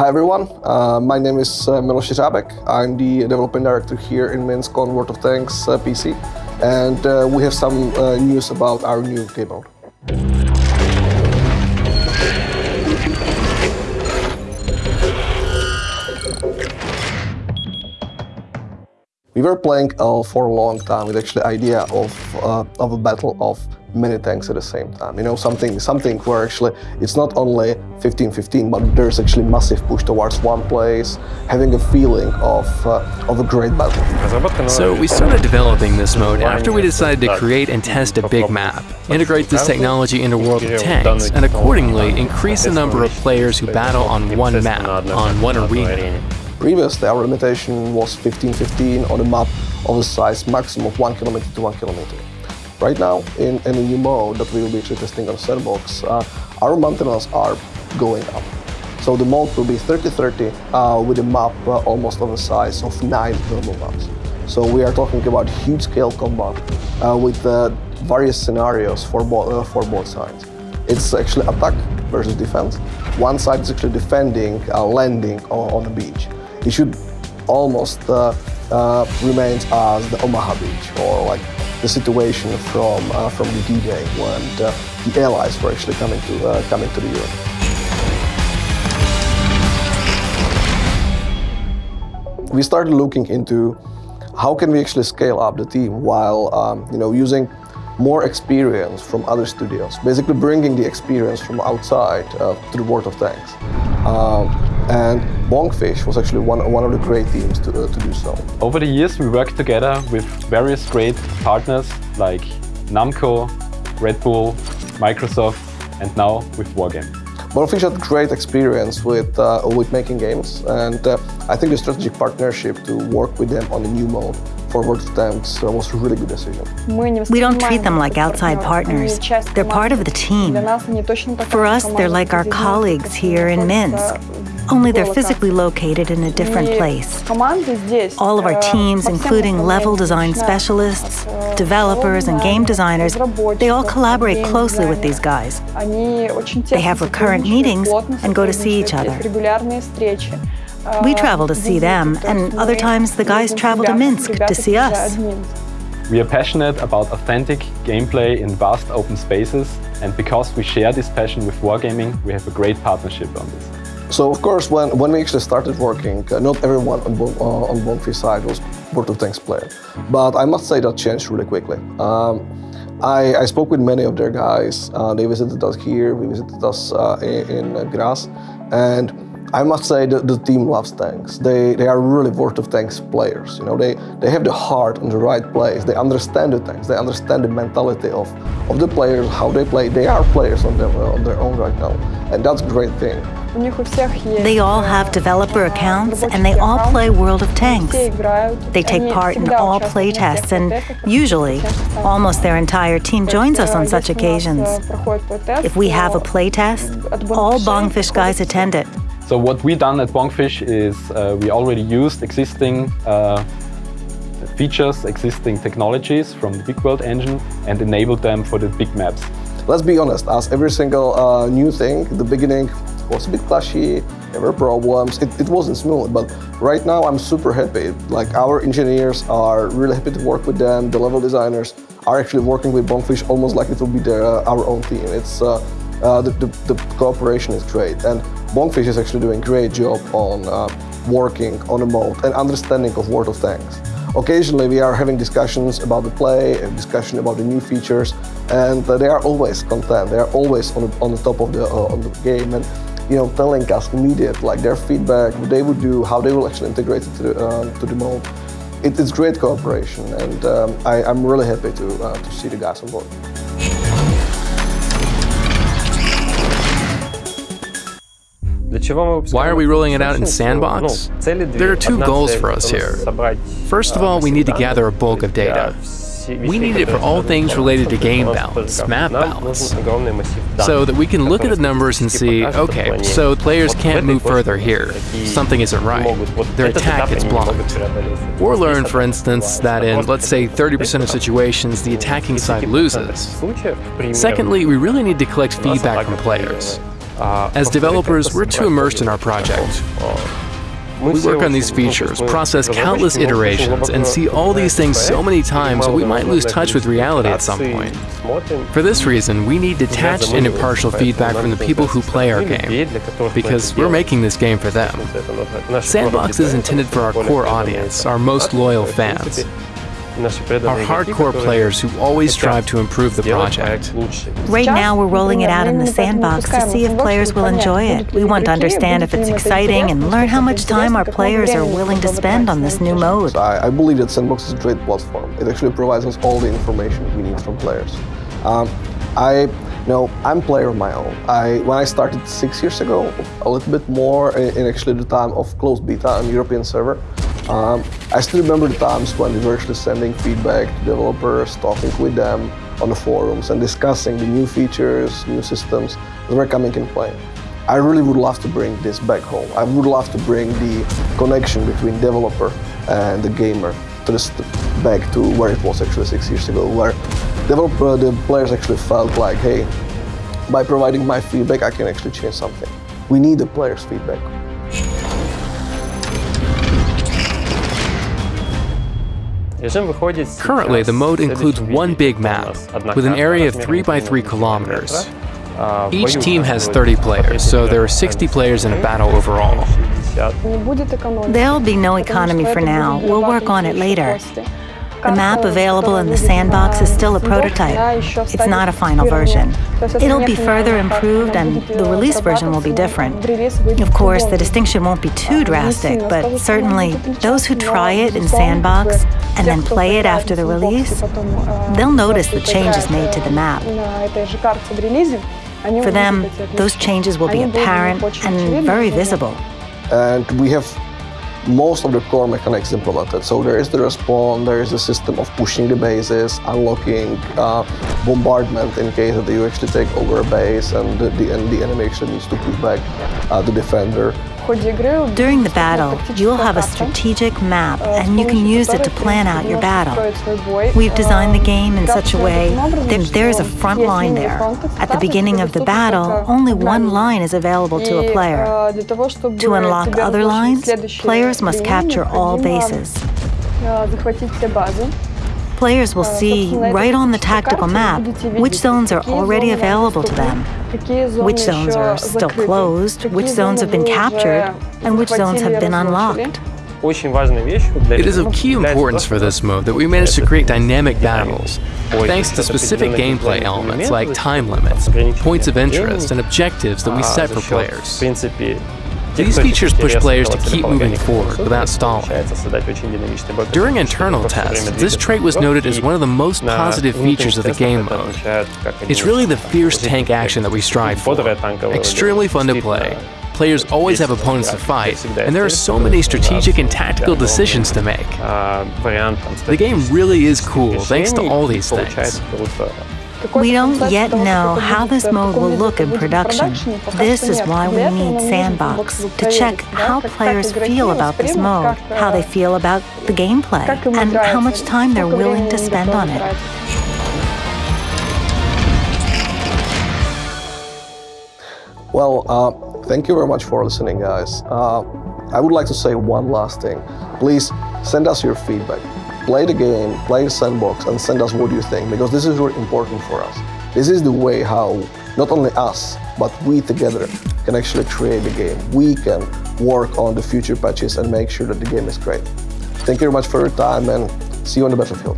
Hi everyone, uh, my name is uh, Miloš. I'm the development director here in Minsk on World of Tanks uh, PC, and uh, we have some uh, news about our new game. We were playing for a long time with actually idea of uh, of a battle of many tanks at the same time. You know, something something where actually it's not only 15-15, but there's actually massive push towards one place, having a feeling of uh, of a great battle. So we started developing this mode after we decided to create and test a big map, integrate this technology into World of Tanks, and accordingly increase the number of players who battle on one map, on one arena. Previously, our limitation was 15-15 on a map of a size maximum of 1 kilometer to 1 kilometer. Right now, in, in a new mode that we will be actually testing on Sandbox, uh, our maintenance are going up. So the mode will be 30-30 uh, with a map uh, almost of a size of 9 normal maps. So we are talking about huge scale combat uh, with uh, various scenarios for, bo uh, for both sides. It's actually attack versus defense. One side is actually defending, a landing on, on the beach it should almost uh, uh, remain as the Omaha Beach or like the situation from uh, from the D-Day when the, the, Allies were actually coming to uh, coming to the Europe. We started looking into how can we actually scale up the team while um, you know using more experience from other studios, basically bringing the experience from outside uh, to the World of Tanks. And Bongfish was actually one, one of the great teams to, uh, to do so. Over the years we worked together with various great partners like Namco, Red Bull, Microsoft and now with Wargame. Bongfish had great experience with, uh, with making games and uh, I think the strategic partnership to work with them on the new mode for World of Tanks uh, was a really good decision. We don't treat them like outside partners. They're part of the team. For us, they're like our colleagues here in Minsk only they're physically located in a different place. All of our teams, including level design specialists, developers, and game designers, they all collaborate closely with these guys. They have recurrent meetings and go to see each other. We travel to see them, and other times the guys travel to Minsk to see us. We are passionate about authentic gameplay in vast open spaces, and because we share this passion with Wargaming, we have a great partnership on this. So of course, when, when we actually started working, uh, not everyone on, uh, on Bongfish side was World of Tanks player. But I must say that changed really quickly. Um, I, I, spoke with many of their guys. Uh, they visited us here, we visited us uh, in, in Graz, and I must say that the team loves tanks. They, they are really World of Tanks players. You know, they, they have the heart in the right place. They understand the tanks. They understand the mentality of, of the players, how they play. They are players on their, on their own right now. And that's a great thing. They all have developer accounts and they all play World of Tanks. They take part in all playtests and usually almost their entire team joins us on such occasions. If we have a playtest, all Bongfish guys attend it. So what we done at Bongfish is uh, we already used existing uh, features, existing technologies from the Big World engine and enabled them for the big maps. Let's be honest, as every single uh, new thing, the beginning was a bit clashy, there were problems, it, it wasn't smooth, but right now I'm super happy. Like our engineers are really happy to work with them, the level designers are actually working with Bongfish almost like it will be their, uh, our own team. It's uh, uh, the, the, the, cooperation is great. And Bongfish is actually doing a great job on uh, working on a mode and understanding of World of Tanks. Occasionally we are having discussions about the play, discussion about the new features, and uh, they are always content. They are always on the, on the top of the, uh, on the game, and you know, telling us immediate like their feedback, what they would do, how they will actually integrate it to the, um, to the mode. It, it's great cooperation, and um, I, am really happy to, uh, to see the guys on board. Why are we rolling it out in Sandbox? There are two goals for us here. First of all, we need to gather a bulk of data. We need it for all things related to game balance, map balance, so that we can look at the numbers and see, okay, so players can't move further here, something isn't right, their attack is blocked. Or learn, for instance, that in, let's say, 30% of situations, the attacking side loses. Secondly, we really need to collect feedback from players. As developers, we're too immersed in our project. We work on these features, process countless iterations, and see all these things so many times that we might lose touch with reality at some point. For this reason, we need detached and impartial feedback from the people who play our game, because we're making this game for them. Sandbox is intended for our core audience, our most loyal fans are hardcore players who always strive to improve the project. Right now, we're rolling it out in the sandbox to see if players will enjoy it. We want to understand if it's exciting and learn how much time our players are willing to spend on this new mode. I, I believe that Sandbox is a great platform. It actually provides us all the information we need from players. Um, I know I'm a player of my own. I when I started six years ago, a little bit more in, in actually the time of closed beta on European server. Um, I still remember the times when we were actually sending feedback to developers, talking with them on the forums and discussing the new features, new systems that were coming in play. I really would love to bring this back home. I would love to bring the connection between developer and the gamer to this, back to where it was actually six years ago, where developer, the players actually felt like, hey, by providing my feedback, I can actually change something. We need the players' feedback. Currently, the mode includes one big map with an area of 3 by 3 kilometers. Each team has 30 players, so there are 60 players in a battle overall. There'll be no economy for now. We'll work on it later. The map available in the sandbox is still a prototype. It's not a final version. It'll be further improved and the release version will be different. Of course, the distinction won't be too drastic, but certainly those who try it in sandbox and then play it after the release, they'll notice the changes made to the map. For them, those changes will be apparent and very visible. And we have most of the core mechanics implemented. So there is the respawn, there is a system of pushing the bases, unlocking uh, bombardment in case that you actually take over a base and the, the, and the enemy actually needs to push back uh, the defender. During the battle, you'll have a strategic map and you can use it to plan out your battle. We've designed the game in such a way that there's a front line there. At the beginning of the battle, only one line is available to a player. To unlock other lines, players must capture all bases. Players will see right on the tactical map which zones are already available to them, which zones are still closed, which zones have been captured, and which zones have been unlocked. It is of key importance for this mode that we managed to create dynamic battles, thanks to specific gameplay elements like time limits, points of interest, and objectives that we set for players. These features push players to keep moving forward without stalling. During internal tests, this trait was noted as one of the most positive features of the game mode. It's really the fierce tank action that we strive for. Extremely fun to play. Players always have opponents to fight, and there are so many strategic and tactical decisions to make. The game really is cool thanks to all these things. We don't yet know how this mode will look in production. This is why we need Sandbox, to check how players feel about this mode, how they feel about the gameplay, and how much time they're willing to spend on it. Well, uh, thank you very much for listening, guys. Uh, I would like to say one last thing. Please send us your feedback play the game, play the sandbox, and send us what you think, because this is really important for us. This is the way how not only us, but we together can actually create the game. We can work on the future patches and make sure that the game is great. Thank you very much for your time and see you on the battlefield.